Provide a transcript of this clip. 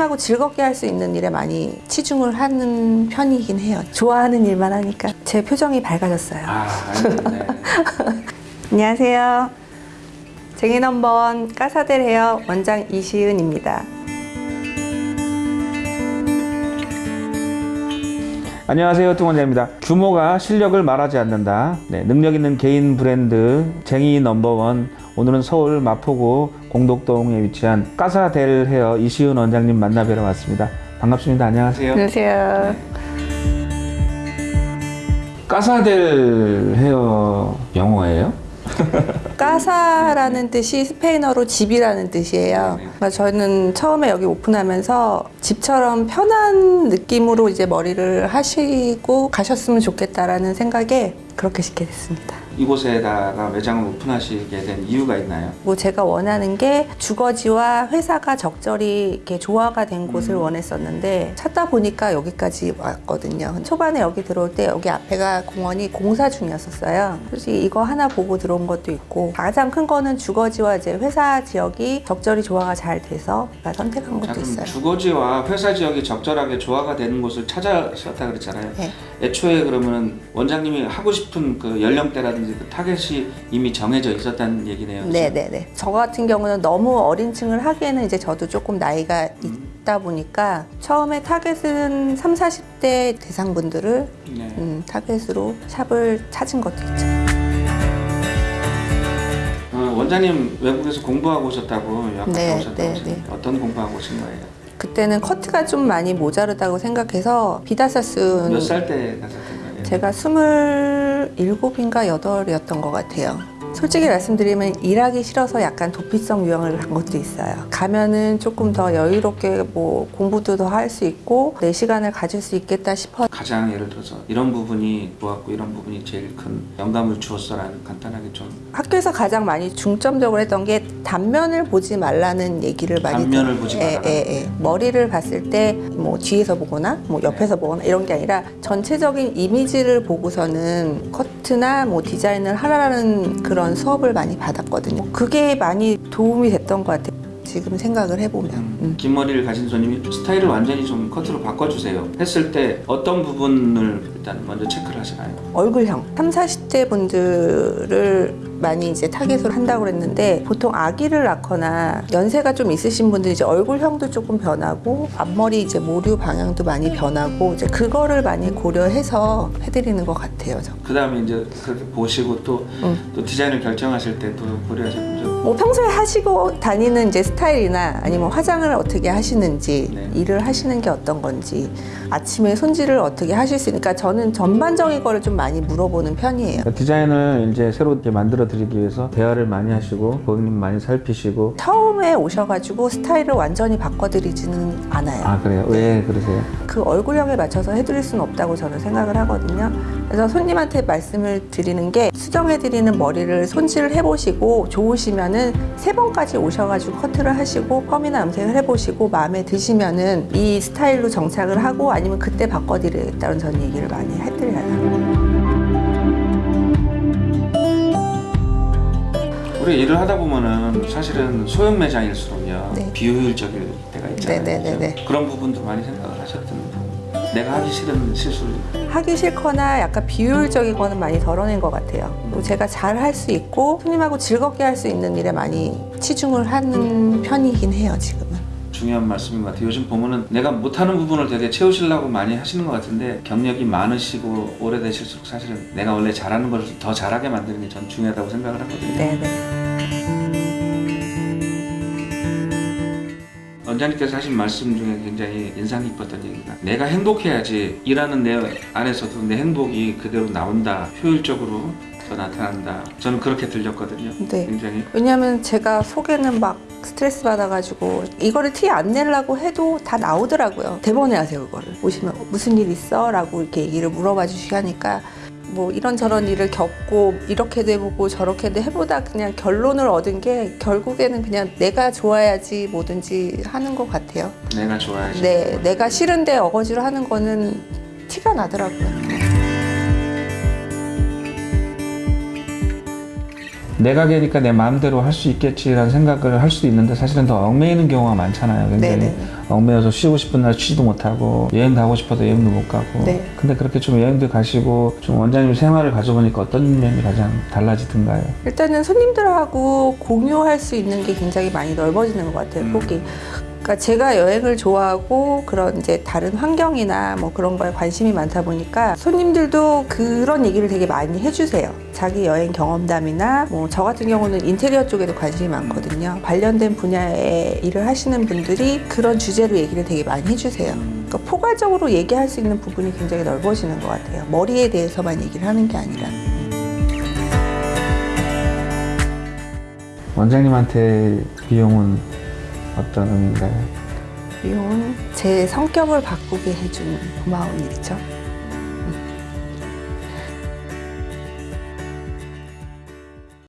손님하고 즐겁게 할 수 있는 일에 많이 치중을 하는 편이긴 해요. 좋아하는 일만 하니까 제 표정이 밝아졌어요. 아. 안녕하세요. 쟁이 넘버원 까사델 헤어 원장 이시은입니다. 안녕하세요 뚱원장입니다. 규모가 실력을 말하지 않는다. 네, 능력 있는 개인 브랜드 쟁이 넘버원 오늘은 서울 마포구 공덕동에 위치한 까사델 헤어 이시은 원장님 만나 뵈러 왔습니다. 반갑습니다. 안녕하세요. 안녕하세요. 까사델 헤어 영어예요? 까사라는 뜻이 스페인어로 집이라는 뜻이에요. 네. 그러니까 저는 처음에 여기 오픈하면서 집처럼 편한 느낌으로 이제 머리를 하시고 가셨으면 좋겠다라는 생각에 그렇게 짓게 됐습니다. 이곳에다가 매장을 오픈하시게 된 이유가 있나요? 뭐 제가 원하는 게 주거지와 회사가 적절히 이렇게 조화가 된 곳을 원했었는데 찾다 보니까 여기까지 왔거든요. 초반에 여기 들어올 때 여기 앞에가 공원이 공사 중이었었어요. 솔직히 이거 하나 보고 들어온 것도 있고 가장 큰 거는 주거지와 이제 회사 지역이 적절히 조화가 잘 돼서 제가 선택한 자, 것도 있어요. 주거지와 회사 지역이 적절하게 조화가 되는 곳을 찾아셨다 그랬잖아요. 네. 애초에 그러면 원장님이 하고 싶은 그 연령대라든지 그 타겟이 이미 정해져 있었다는 얘기네요. 네 네 네. 저 같은 경우는 너무 어린 층을 하기에는 이제 저도 조금 나이가 있다 보니까 처음에 타겟은 3, 40대 대상분들을 네. 음, 타겟으로 샵을 찾은 것도 있죠. 어, 원장님 외국에서 공부하고 오셨다고 유학갔다 네, 오셨다고 네, 하셨는데 어떤 공부하고 오신 거예요? 그때는 커트가 좀 많이 모자르다고 생각해서 비다사스 몇살때 가셨던 거예요? 제가 스물일곱인가 여덟이었던 것 같아요. 솔직히 말씀드리면 일하기 싫어서 약간 도피성 유형을 한 것도 있어요. 가면은 조금 더 여유롭게 뭐 공부도 더 할 수 있고 내 시간을 가질 수 있겠다 싶어. 가장 예를 들어서 이런 부분이 좋았고 이런 부분이 제일 큰 영감을 주었어라는 간단하게 좀 학교에서 가장 많이 중점적으로 했던 게 단면을 보지 말라는 얘기를 많이 단면을. 보지 예, 말아라. 예, 예. 머리를 봤을 때 뭐 뒤에서 보거나 뭐 옆에서 보거나 이런 게 아니라 전체적인 이미지를 보고서는 커트나 뭐 디자인을 하라는 그런 수업을 많이 받았거든요. 그게 많이 도움이 됐던 것 같아요. 지금 생각을 해보면. 음, 음. 긴 머리를 가진 손님이 스타일을 완전히 좀 커트로 바꿔주세요 했을 때 어떤 부분을 일단 먼저 체크를 하시나요? 얼굴형 3, 40대 분들을 많이 이제 타겟으로 한다고 그랬는데 보통 아기를 낳거나 연세가 좀 있으신 분들이 이제 얼굴형도 조금 변하고 앞머리 이제 모류 방향도 많이 변하고 이제 그거를 많이 고려해서 해드리는 것 같아요. 저. 그 다음에 이제 그렇게 보시고 또, 음. 또 디자인을 결정하실 때도 고려하셨죠 뭐 평소에 하시고 다니는 이제 스타일이나 아니면 화장을 어떻게 하시는지 네. 일을 하시는 게 어떤 건지 아침에 손질을 어떻게 하실 수 있으니까 저는 전반적인 거를 좀 많이 물어보는 편이에요. 그러니까 디자인을 이제 새로 이렇게 만들어 드리기 위해서 대화를 많이 하시고 고객님 많이 살피시고 처음에 오셔가지고 스타일을 완전히 바꿔드리지는 않아요. 아 그래요? 왜 그러세요? 그 얼굴형에 맞춰서 해드릴 수는 없다고 저는 생각을 하거든요. 그래서 손님한테 말씀을 드리는 게 수정해드리는 머리를 손질을 해보시고 좋으시면은 세 번까지 오셔가지고 커트를 하시고 펌이나 염색을 해보시고 마음에 드시면은 이 스타일로 정착을 하고 아니면 그때 바꿔드리겠다는 전 얘기를 많이 해드려요. 우리 일을 하다 보면은 사실은 소형 매장일수록요 네. 비효율적일 때가 있잖아요 네네네네. 그죠? 그런 부분도 많이 생각을 하셨던 부분 내가 하기 싫은 실수를 하기 싫거나 약간 비효율적인 거는 많이 덜어낸 것 같아요. 그리고 제가 잘 할 수 있고 손님하고 즐겁게 할 수 있는 일에 많이 치중을 하는 편이긴 해요, 지금은. 중요한 말씀인 것 같아요. 요즘 보면은 내가 못하는 부분을 되게 채우시려고 많이 하시는 것 같은데 경력이 많으시고 오래되실수록 사실은 내가 원래 잘하는 걸 더 잘하게 만드는 게 전 중요하다고 생각을 하거든요. 네네. 원장님께서 하신 말씀 중에 굉장히 인상 깊었던 얘기가 내가 행복해야지 일하는 내 안에서도 내 행복이 그대로 나온다. 효율적으로 더 나타난다 저는 그렇게 들렸거든요 네. 굉장히 왜냐하면 제가 속에는 막 스트레스 받아가지고 이거를 티 안 내려고 해도 다 나오더라고요. 대본에 하세요, 그거를. 오시면 무슨 일 있어? 라고 이렇게 얘기를 물어봐 주시고 하니까 뭐 이런저런 일을 겪고 이렇게도 해보고 저렇게도 해보다 그냥 결론을 얻은 게 결국에는 그냥 내가 좋아야지 뭐든지 하는 것 같아요. 내가 좋아야지 네, 내가 싫은데 어거지로 하는 거는 티가 나더라고요. 내가 개니까 내 마음대로 할 수 있겠지라는 생각을 할 수도 있는데 사실은 더 얽매이는 경우가 많잖아요. 굉장히 네네. 얽매여서 쉬고 싶은 날 쉬지도 못하고 여행 가고 싶어도 여행도 못 가고. 네. 근데 그렇게 좀 여행도 가시고 좀 원장님 생활을 가져보니까 어떤 면이 가장 달라지던가요? 일단은 손님들하고 공유할 수 있는 게 굉장히 많이 넓어지는 것 같아요, 음. 폭이. 그러니까 제가 여행을 좋아하고 그런 이제 다른 환경이나 뭐 그런 거에 관심이 많다 보니까 손님들도 그런 얘기를 되게 많이 해주세요. 자기 여행 경험담이나 뭐 저 같은 경우는 인테리어 쪽에도 관심이 많거든요. 관련된 분야의 일을 하시는 분들이 그런 주제로 얘기를 되게 많이 해주세요. 그러니까 포괄적으로 얘기할 수 있는 부분이 굉장히 넓어지는 것 같아요. 머리에 대해서만 얘기를 하는 게 아니라. 원장님한테 비용은 어떤 의미인가요? 미용은 제 성격을 바꾸게 해준 고마운 일이죠.